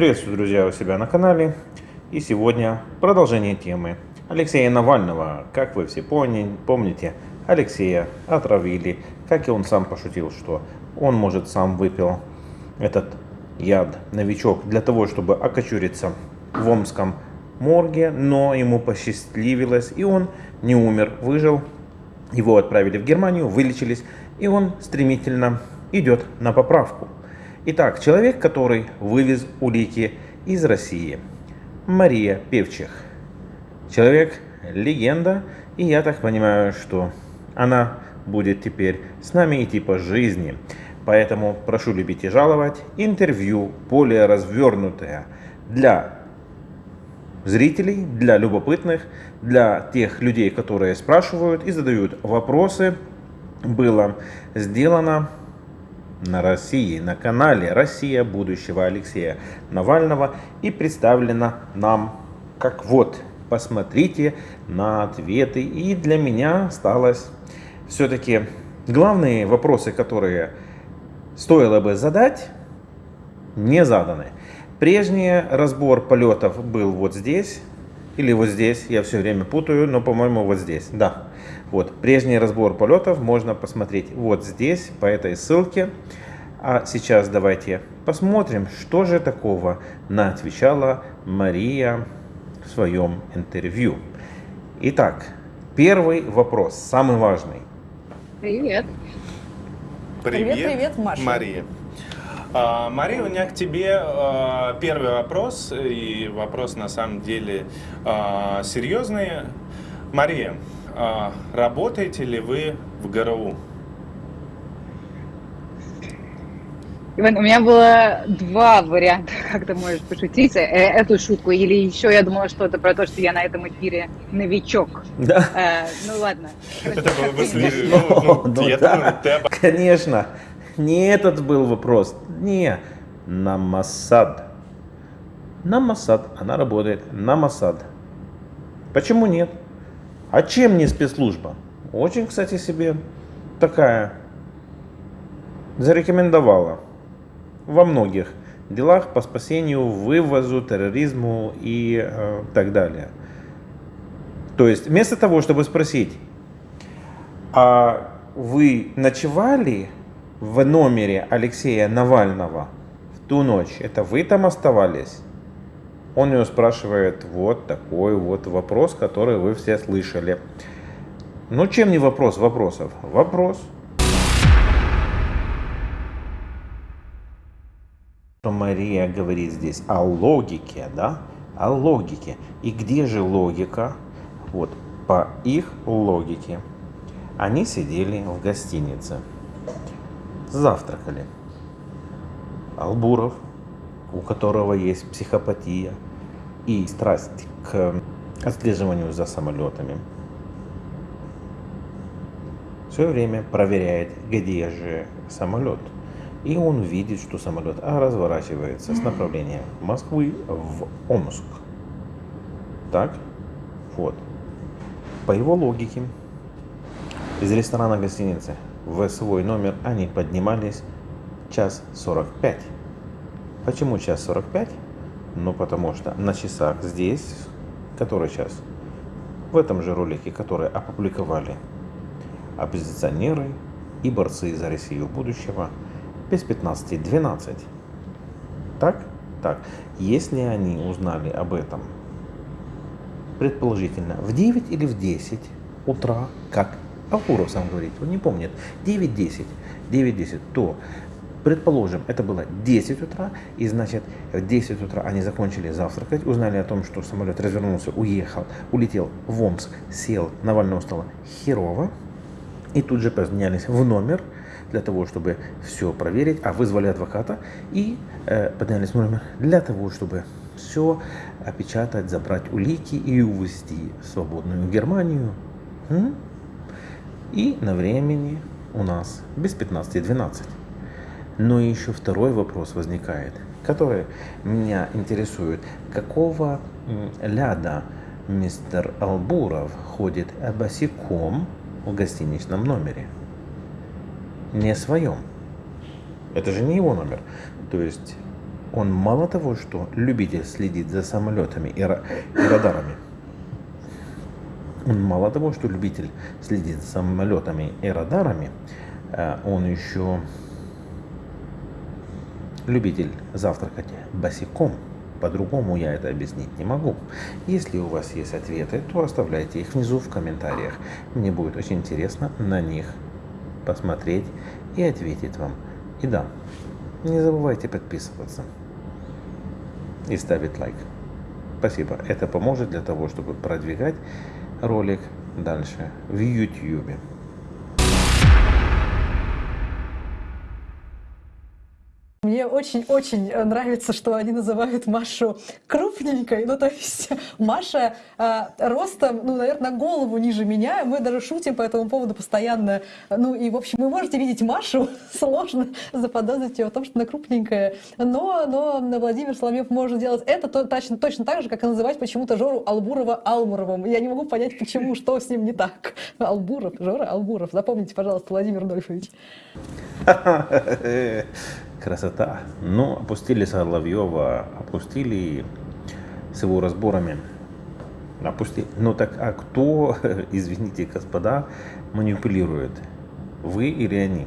Приветствую, друзья, у себя на канале. И сегодня продолжение темы Алексея Навального. Как вы все помните, Алексея отравили. Как и он сам пошутил, что он, может, сам выпил этот яд, новичок, для того, чтобы окочуриться в Омском морге. Но ему посчастливилось, и он не умер, выжил. Его отправили в Германию, вылечились, и он стремительно идет на поправку. Итак, человек, который вывез улики из России. Мария Певчих. Человек, легенда, и я так понимаю, что она будет теперь с нами идти по жизни. Поэтому прошу любить и жаловать. Интервью более развернутое для зрителей, для любопытных, для тех людей, которые спрашивают и задают вопросы, было сделано на России, на канале «Россия будущего» Алексея Навального и представлена нам как вот, посмотрите на ответы. И для меня осталось все-таки главные вопросы, которые стоило бы задать, не заданы. Прежний разбор полетов был вот здесь, или вот здесь, я все время путаю, но по-моему вот здесь, да. Вот, прежний разбор полетов можно посмотреть вот здесь, по этой ссылке. А сейчас давайте посмотрим, что же такого на отвечала Мария в своем интервью. Итак, первый вопрос, самый важный. Привет. Привет, привет, привет Маша. Мария. А, Мария, у меня к тебе а, первый вопрос, и вопрос на самом деле а, серьезный. Мария, а, работаете ли вы в ГРУ? Иван, у меня было два варианта, как ты можешь пошутить э, эту шутку, или еще я думала, что это про то, что я на этом эфире новичок. Да. Э, ну ладно. Это было бы ну, Конечно. Не этот был вопрос. Не. На Моссад. На Моссад. Она работает на Моссад. Почему нет? А чем не спецслужба? Очень, кстати, себе такая зарекомендовала во многих делах по спасению, вывозу, терроризму и э, так далее. То есть вместо того, чтобы спросить, а вы ночевали в номере Алексея Навального в ту ночь, это вы там оставались? Он ее спрашивает вот такой вот вопрос, который вы все слышали. Ну, чем не вопрос вопросов? Вопрос. Мария говорит здесь о логике, да? О логике. И где же логика? Вот, по их логике. Они сидели в гостинице, завтракали. Албуров у которого есть психопатия и страсть к отслеживанию за самолетами, все время проверяет, где же самолет. И он видит, что самолет а, разворачивается с направления Москвы в Омск. Так? Вот. По его логике, из ресторана гостиницы в свой номер они поднимались час 45. Почему час 45? Ну, потому что на часах здесь, который час? В этом же ролике, который опубликовали оппозиционеры и борцы за Россию будущего, без 15.12. Так? Так. Если они узнали об этом, предположительно, в 9 или в 10 утра, как Алкуров сам говорит, он не помнит, 9-10, 9-10, то Предположим, это было 10 утра, и значит в 10 утра они закончили завтракать, узнали о том, что самолет развернулся, уехал, улетел в Омск, сел, Навального стало херово, и тут же поднялись в номер для того, чтобы все проверить, а вызвали адвоката и э, поднялись в номер для того, чтобы все опечатать, забрать улики и увезти свободную Германию. М? И на времени у нас без 15-12. Но еще второй вопрос возникает, который меня интересует. Какого ляда мистер Албуров ходит босиком в гостиничном номере? Не своем. Это же не его номер. То есть Он мало того, что любитель следить за самолетами и, и радарами, он мало того, что любитель следить за самолетами и радарами, э, он еще любитель завтракать босиком. По-другому я это объяснить не могу. Если у вас есть ответы, то оставляйте их внизу в комментариях. Мне будет очень интересно на них посмотреть и ответить вам. И да, не забывайте подписываться и ставить лайк. Спасибо. Это поможет для того, чтобы продвигать ролик дальше в YouTube. Мне очень-очень э, нравится, что они называют Машу крупненькой. Ну, то есть Маша э, ростом, ну, наверное, голову ниже меня. Мы даже шутим по этому поводу постоянно. Ну, и, в общем, вы можете видеть Машу. Сложно заподозрить ее в том, что она крупненькая. Но, но Владимир Соломьев может делать это то, точно, точно так же, как и называть почему-то Жору Албурова Алмуровым. Я не могу понять, почему, что с ним не так. Албуров, Жора Албуров. Запомните, пожалуйста, Владимир Нольфович. Красота. Ну, опустили Соловьева, опустили с его разборами. Опустили. Ну так, а кто, извините, господа, манипулирует? Вы или они?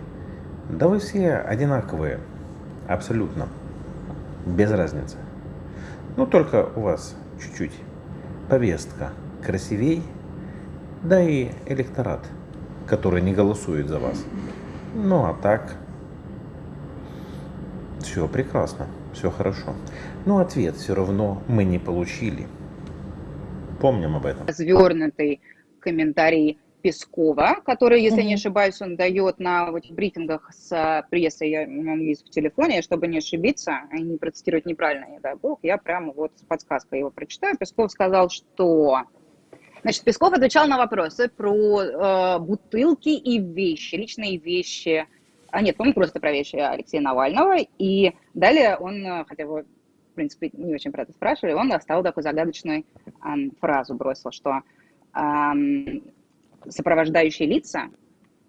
Да вы все одинаковые. Абсолютно. Без разницы. Ну, только у вас чуть-чуть повестка красивей, да и электорат, который не голосует за вас. Ну, а так, все прекрасно, все хорошо. Но ответ все равно мы не получили. Помним об этом. Развернутый комментарий Пескова, который, если mm-hmm. не ошибаюсь, он дает на вот, брифингах с прессой, я, у него есть в телефоне, чтобы не ошибиться и не процитировать неправильно, не дай бог, я прямо вот с подсказкой его прочитаю. Песков сказал, что... Значит, Песков отвечал на вопросы про э, бутылки и вещи, личные вещи а нет, по-моему, просто про вещи Алексея Навального. И далее он, э, хотя его, в принципе, не очень про это спрашивали, он оставил такую загадочную эм, фразу, бросил, что эм, сопровождающие лица,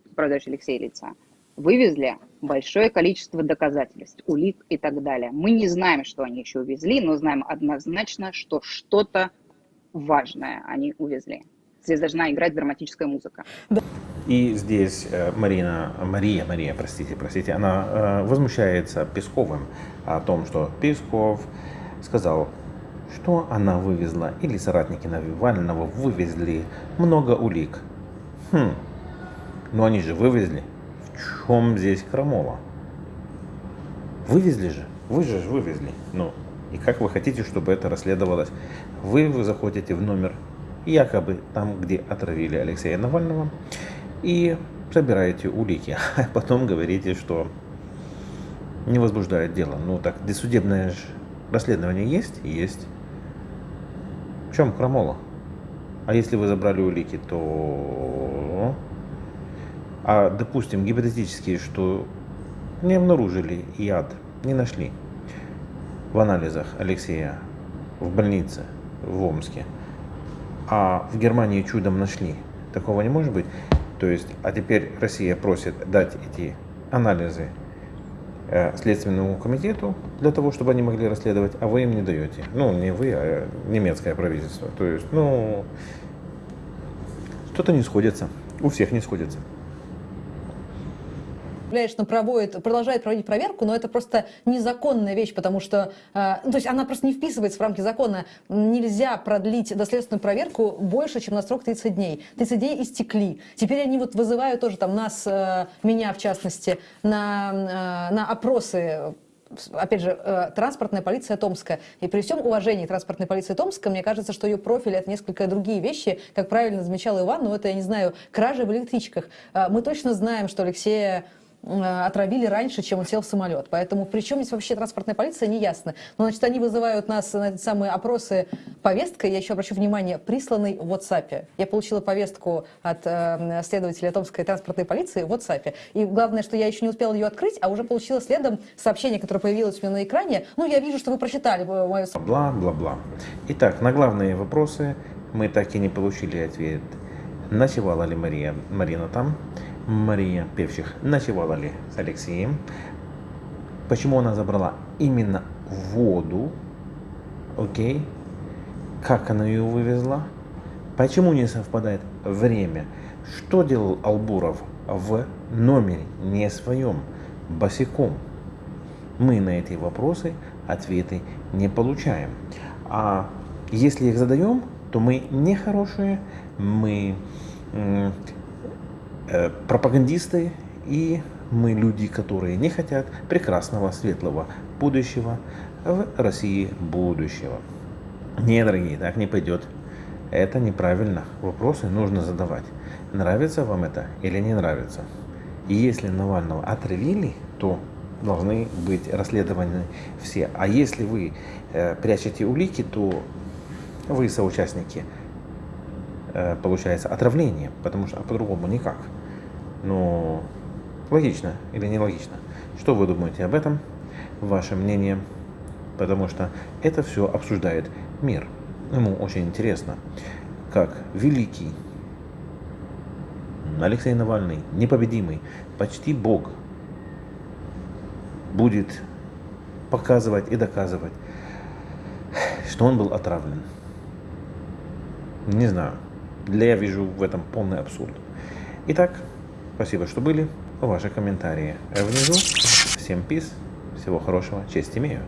сопровождающие Алексея лица, вывезли большое количество доказательств, улик и так далее. Мы не знаем, что они еще увезли, но знаем однозначно, что что-то важное они увезли. Здесь должна играть драматическая музыка. И здесь э, Марина, Мария, Мария, простите, простите, она э, возмущается Песковым о том, что Песков сказал, что она вывезла, или соратники Навального вывезли много улик. Хм, но они же вывезли. В чем здесь крамола? Вывезли же, вы же вывезли. Ну, и как вы хотите, чтобы это расследовалось? Вы, вы заходите в номер, якобы там, где отравили Алексея Навального, и собираете улики, а потом говорите, что не возбуждает дело. Ну так, досудебное расследование есть? Есть. В чем крамола? А если вы забрали улики, то... А, допустим, гипотетически, что не обнаружили яд, не нашли в анализах Алексея в больнице в Омске, а в Германии чудом нашли. Такого не может быть. То есть, а теперь Россия просит дать эти анализы э, Следственному комитету для того, чтобы они могли расследовать, а вы им не даете. Ну, не вы, а немецкое правительство. То есть, ну, что-то не сходится. У всех не сходится конечно, проводит, продолжает проводить проверку, но это просто незаконная вещь, потому что, э, то есть она просто не вписывается в рамки закона. Нельзя продлить доследственную проверку больше, чем на срок 30 дней. 30 дней истекли. Теперь они вот вызывают тоже там нас, э, меня в частности, на, э, на опросы опять же, транспортная полиция Томска. И при всем уважении транспортной полиции Томска, мне кажется, что ее профиль — это несколько другие вещи. Как правильно замечал Иван, ну это, я не знаю, кражи в электричках. Мы точно знаем, что Алексея отравили раньше, чем он сел в самолет. Поэтому при чем здесь вообще транспортная полиция, не ясно. Но, значит, они вызывают нас на эти самые опросы повесткой. Я еще обращу внимание, присланный в WhatsApp. Я получила повестку от э, следователя Томской транспортной полиции в WhatsApp. И главное, что я еще не успела ее открыть, а уже получила следом сообщение, которое появилось у меня на экране. Ну, я вижу, что вы прочитали мое... Бла-бла-бла. Итак, на главные вопросы мы так и не получили ответ. Ночевала ли Мария, Марина там? Мария Певчих. Ночевала ли с Алексеем, почему она забрала именно воду, окей, как она ее вывезла, почему не совпадает время, что делал Албуров в номере, не своем, босиком. Мы на эти вопросы ответы не получаем. А если их задаем, то мы не хорошие, мы пропагандисты и мы люди, которые не хотят прекрасного, светлого будущего в России будущего. Не, дорогие, так не пойдет. Это неправильно. Вопросы нужно задавать. Нравится вам это или не нравится? И если Навального отравили, то должны быть расследованы все. А если вы э, прячете улики, то вы соучастники, э, получается, отравления, потому что а по-другому никак. Но логично или нелогично? Что вы думаете об этом? Ваше мнение? Потому что это все обсуждает мир. Ему очень интересно, как великий Алексей Навальный, непобедимый, почти бог, будет показывать и доказывать, что он был отравлен. Не знаю. Для я вижу в этом полный абсурд. Итак, спасибо, что были. Ваши комментарии внизу. Всем пис. Всего хорошего. Честь имею.